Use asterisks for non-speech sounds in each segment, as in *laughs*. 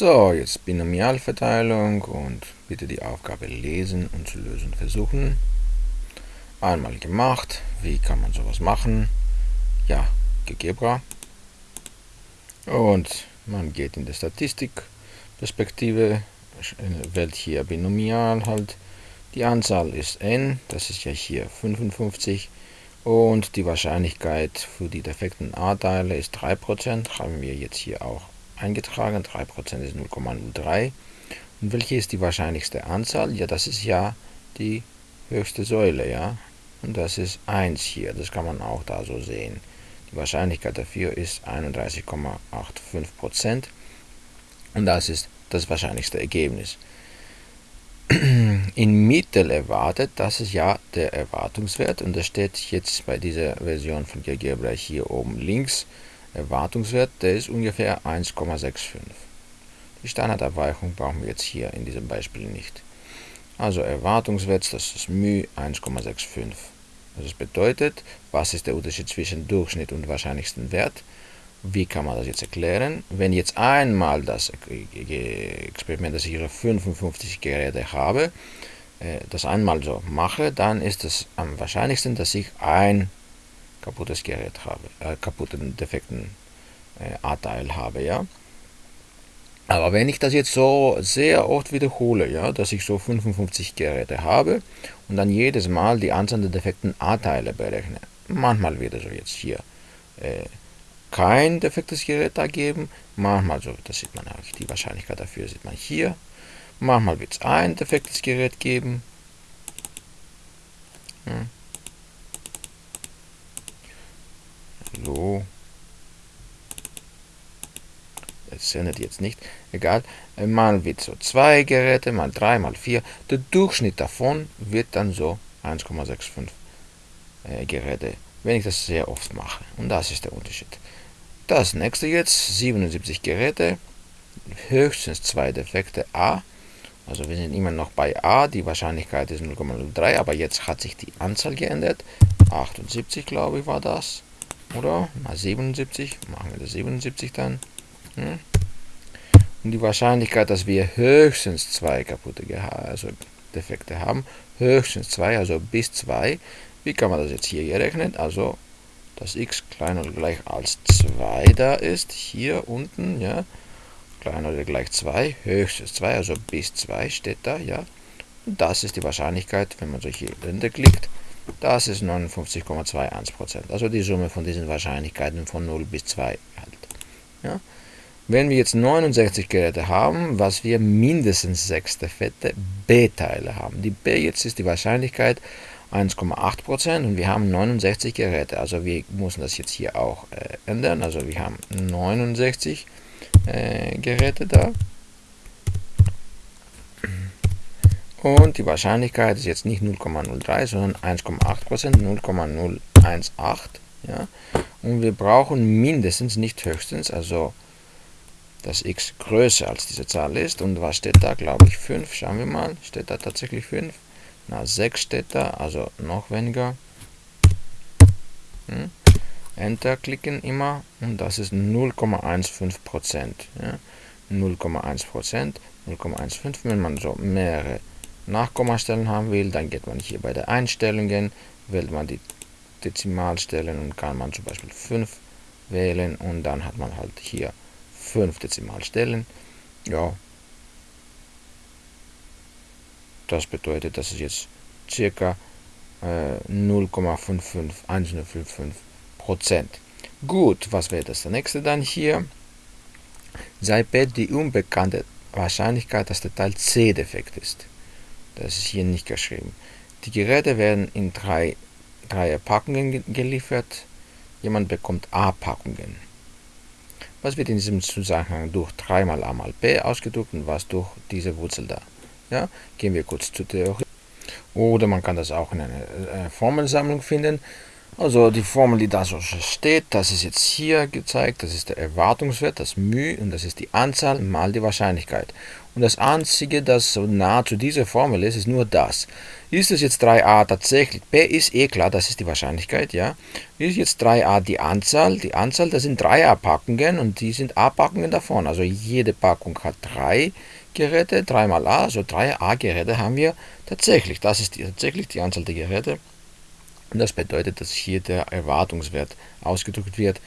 So, jetzt Binomialverteilung und bitte die Aufgabe lesen und zu lösen versuchen. Einmal gemacht. Wie kann man sowas machen? Ja, GeoGebra. Und man geht in die Statistikperspektive, wählt hier Binomial halt. Die Anzahl ist n, das ist ja hier 55. Und die Wahrscheinlichkeit für die defekten A-Teile ist 3%, haben wir jetzt hier auch eingetragen. 3% ist 0,03. Und welche ist die wahrscheinlichste Anzahl? Ja, das ist ja die höchste Säule, ja. Und das ist 1 hier, das kann man auch da so sehen. Die Wahrscheinlichkeit dafür ist 31,85%. Und das ist das wahrscheinlichste Ergebnis. In Mittel erwartet, das ist ja der Erwartungswert und das steht jetzt bei dieser Version von GeoGebra hier oben links. Erwartungswert, der ist ungefähr 1,65. Die Standardabweichung brauchen wir jetzt hier in diesem Beispiel nicht. Also Erwartungswert, das ist μ 1,65. Das bedeutet, was ist der Unterschied zwischen Durchschnitt und wahrscheinlichsten Wert? Wie kann man das jetzt erklären? Wenn jetzt einmal das Experiment, dass ich hier 55 Geräte habe, äh, das einmal so mache, dann ist es am wahrscheinlichsten, dass ich ein kaputtes Gerät habe, äh, kaputten, defekten äh, A-Teil habe, ja. Aber wenn ich das jetzt so sehr oft wiederhole, ja, dass ich so 55 Geräte habe und dann jedes Mal die Anzahl der defekten A-Teile berechne, manchmal wird es so jetzt hier äh, kein defektes Gerät da geben, manchmal so, das sieht man auch, die Wahrscheinlichkeit dafür sieht man hier, manchmal wird es ein defektes Gerät geben. Hm. So. Es sendet jetzt nicht. Egal. Mal wird so zwei Geräte, mal drei, mal vier. Der Durchschnitt davon wird dann so 1,65 äh, Geräte, wenn ich das sehr oft mache. Und das ist der Unterschied. Das nächste jetzt, 77 Geräte, höchstens zwei Defekte A. Also wir sind immer noch bei A, die Wahrscheinlichkeit ist 0,03, aber jetzt hat sich die Anzahl geändert. 78, glaube ich, war das. Oder? Mal 77. Machen wir das 77 dann. Hm? Und die Wahrscheinlichkeit, dass wir höchstens zwei kaputte also Defekte haben, höchstens zwei, also bis zwei. Wie kann man das jetzt hier gerechnet? Also, dass x kleiner oder gleich als 2 da ist, hier unten, ja, kleiner oder gleich 2, höchstens 2, also bis 2 steht da, ja. Und das ist die Wahrscheinlichkeit, wenn man so hier klickt, das ist 59,21%. Also die Summe von diesen Wahrscheinlichkeiten von 0 bis 2 halt. Ja. Wenn wir jetzt 69 Geräte haben, was wir mindestens 6 fette B-Teile haben. Die B jetzt ist die Wahrscheinlichkeit 1,8% und wir haben 69 Geräte. Also wir müssen das jetzt hier auch äh, ändern. Also wir haben 69 äh, Geräte da. Und die Wahrscheinlichkeit ist jetzt nicht 0,03, sondern 1,8%, 0,018. Ja? Und wir brauchen mindestens, nicht höchstens, also dass x größer als diese Zahl ist. Und was steht da? Glaube ich 5. Schauen wir mal. Steht da tatsächlich 5? Na, 6 steht da, also noch weniger. Hm? Enter klicken immer und das ist 0,15%. Ja? 0,1%, 0,15, wenn man so mehrere Nachkommastellen haben will, dann geht man hier bei der Einstellungen, wählt man die Dezimalstellen und kann man zum Beispiel 5 wählen und dann hat man halt hier 5 Dezimalstellen. Ja, das bedeutet, dass es jetzt circa äh, 0,55 Prozent. Gut, was wäre das nächste dann hier? Sei P die unbekannte Wahrscheinlichkeit, dass der Teil C defekt ist. Das ist hier nicht geschrieben. Die Geräte werden in drei, drei Packungen geliefert. Jemand bekommt A-Packungen. Was wird in diesem Zusammenhang durch 3 mal a mal b ausgedrückt und was durch diese Wurzel da? Ja, gehen wir kurz zur Theorie. Oder man kann das auch in einer äh, Formelsammlung finden. Also die Formel, die da so steht, das ist jetzt hier gezeigt, das ist der Erwartungswert, das μ und das ist die Anzahl mal die Wahrscheinlichkeit. Und das einzige, das so nah zu dieser Formel ist, ist nur das. Ist es jetzt 3a tatsächlich? P ist eh klar, das ist die Wahrscheinlichkeit, ja. Ist jetzt 3a die Anzahl? Die Anzahl, das sind 3a-Packungen und die sind a-Packungen davon. Also jede Packung hat drei Geräte, 3 mal a, also 3 a-Geräte haben wir tatsächlich. Das ist die, tatsächlich die Anzahl der Geräte. Und das bedeutet, dass hier der Erwartungswert ausgedrückt wird,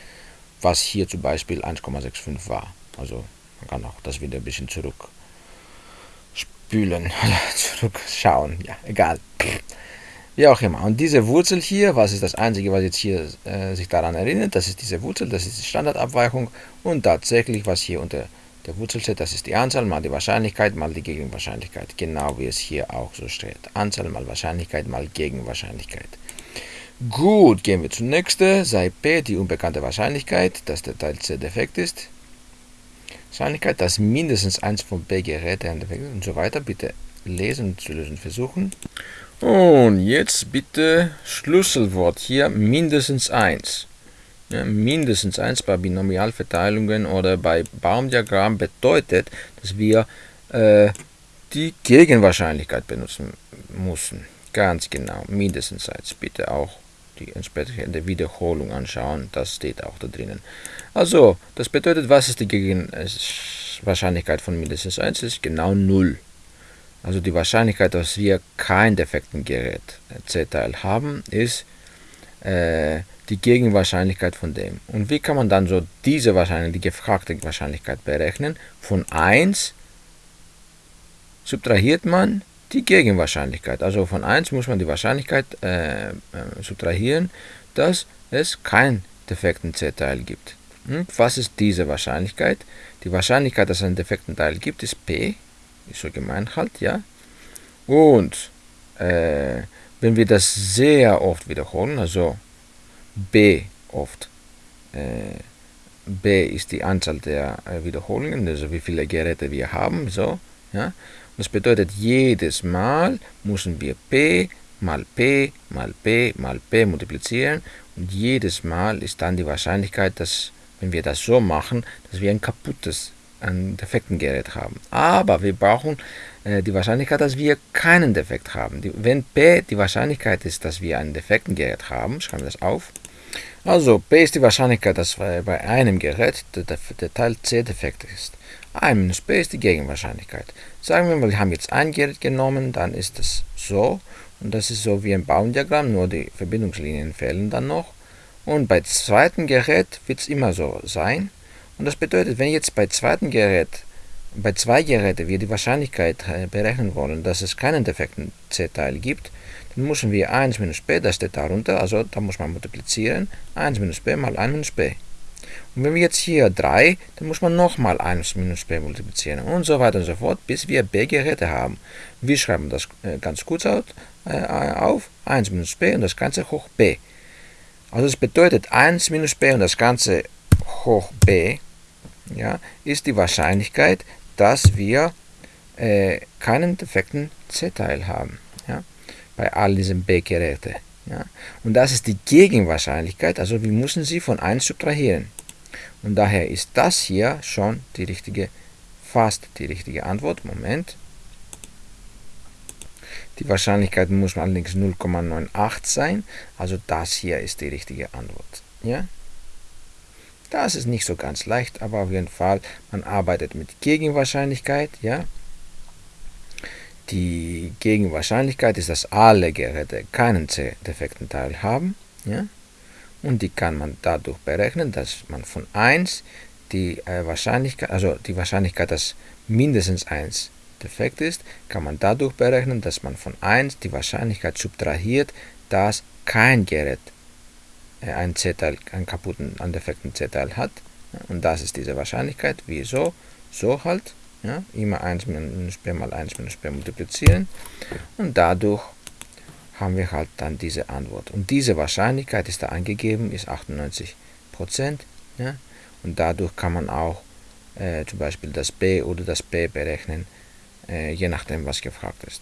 was hier zum Beispiel 1,65 war. Also man kann auch das wieder ein bisschen zurück oder *laughs* zurückschauen. Ja, egal. Wie auch immer. Und diese Wurzel hier, was ist das Einzige, was jetzt hier äh, sich daran erinnert? Das ist diese Wurzel, das ist die Standardabweichung. Und tatsächlich, was hier unter der Wurzel steht, das ist die Anzahl mal die Wahrscheinlichkeit mal die Gegenwahrscheinlichkeit. Genau wie es hier auch so steht. Anzahl mal Wahrscheinlichkeit mal Gegenwahrscheinlichkeit. Gut, gehen wir zum nächsten. Sei P die unbekannte Wahrscheinlichkeit, dass der Teil C defekt ist. Wahrscheinlichkeit, dass mindestens eins von B Geräte ist und so weiter. Bitte lesen zu lösen versuchen. Und jetzt bitte Schlüsselwort hier mindestens eins. Ja, mindestens eins bei Binomialverteilungen oder bei Baumdiagramm bedeutet, dass wir äh, die Gegenwahrscheinlichkeit benutzen müssen. Ganz genau, mindestens eins. Bitte auch die entsprechende Wiederholung anschauen, das steht auch da drinnen. Also, das bedeutet, was ist die Gegenwahrscheinlichkeit von mindestens 1? Das ist genau 0. Also die Wahrscheinlichkeit, dass wir kein defekten Gerät C-Teil haben, ist äh, die Gegenwahrscheinlichkeit von dem. Und wie kann man dann so diese Wahrscheinlichkeit, die gefragte Wahrscheinlichkeit berechnen? Von 1 subtrahiert man die Gegenwahrscheinlichkeit. Also von 1 muss man die Wahrscheinlichkeit äh, äh, subtrahieren, dass es keinen defekten C-Teil gibt. Hm? Was ist diese Wahrscheinlichkeit? Die Wahrscheinlichkeit, dass es einen defekten Teil gibt, ist P, ist so gemeint halt, ja. Und äh, wenn wir das sehr oft wiederholen, also B oft, äh, B ist die Anzahl der äh, Wiederholungen, also wie viele Geräte wir haben, so, ja. Das bedeutet, jedes Mal müssen wir P mal P mal P mal P multiplizieren und jedes Mal ist dann die Wahrscheinlichkeit, dass, wenn wir das so machen, dass wir ein kaputtes, ein defekten Gerät haben. Aber wir brauchen äh, die Wahrscheinlichkeit, dass wir keinen Defekt haben. Die, wenn P die Wahrscheinlichkeit ist, dass wir einen defekten Gerät haben, schreiben wir das auf. Also P ist die Wahrscheinlichkeit, dass bei einem Gerät der, der Teil C defekt ist. 1 minus b ist die Gegenwahrscheinlichkeit. Sagen wir mal, wir haben jetzt ein Gerät genommen, dann ist es so. Und das ist so wie ein Baumdiagramm, nur die Verbindungslinien fehlen dann noch. Und bei zweiten Gerät wird es immer so sein. Und das bedeutet, wenn jetzt bei zweiten Gerät, bei zwei Geräten wir die Wahrscheinlichkeit äh, berechnen wollen, dass es keinen defekten C-Teil gibt, dann müssen wir 1 minus b, das steht darunter, also da muss man multiplizieren, 1 minus b mal 1 minus b. Und wenn wir jetzt hier 3, dann muss man nochmal 1 minus b multiplizieren und so weiter und so fort, bis wir b-Geräte haben. Wir schreiben das äh, ganz kurz auf, äh, auf, 1 minus b und das Ganze hoch b. Also das bedeutet 1 minus b und das Ganze hoch b ja, ist die Wahrscheinlichkeit, dass wir äh, keinen defekten C-Teil haben ja, bei all diesen b-Geräten. Ja. Und das ist die Gegenwahrscheinlichkeit, also wir müssen sie von 1 subtrahieren. Und daher ist das hier schon die richtige, fast die richtige Antwort. Moment. Die Wahrscheinlichkeit muss allerdings 0,98 sein. Also das hier ist die richtige Antwort. Ja? Das ist nicht so ganz leicht, aber auf jeden Fall, man arbeitet mit Gegenwahrscheinlichkeit. Ja? Die Gegenwahrscheinlichkeit ist, dass alle Geräte keinen C-defekten Teil haben. Ja? und die kann man dadurch berechnen, dass man von 1 die äh, Wahrscheinlichkeit, also die Wahrscheinlichkeit, dass mindestens 1 defekt ist, kann man dadurch berechnen, dass man von 1 die Wahrscheinlichkeit subtrahiert, dass kein Gerät äh, einen C-Teil, einen kaputten, einen defekten C-Teil hat. Und das ist diese Wahrscheinlichkeit. Wieso? So halt. Ja, immer 1 minus b mal 1 minus b multiplizieren. Und dadurch haben wir halt dann diese Antwort. Und diese Wahrscheinlichkeit ist da angegeben, ist 98 Ja? Und dadurch kann man auch äh, zum Beispiel das b oder das p berechnen, äh, je nachdem, was gefragt ist.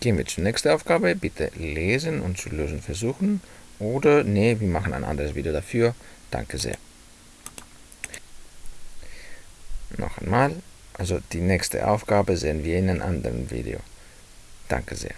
Gehen wir zur nächsten Aufgabe. Bitte lesen und zu lösen versuchen. Oder, nee, wir machen ein anderes Video dafür. Danke sehr. Noch einmal. Also die nächste Aufgabe sehen wir in einem anderen Video. Danke sehr.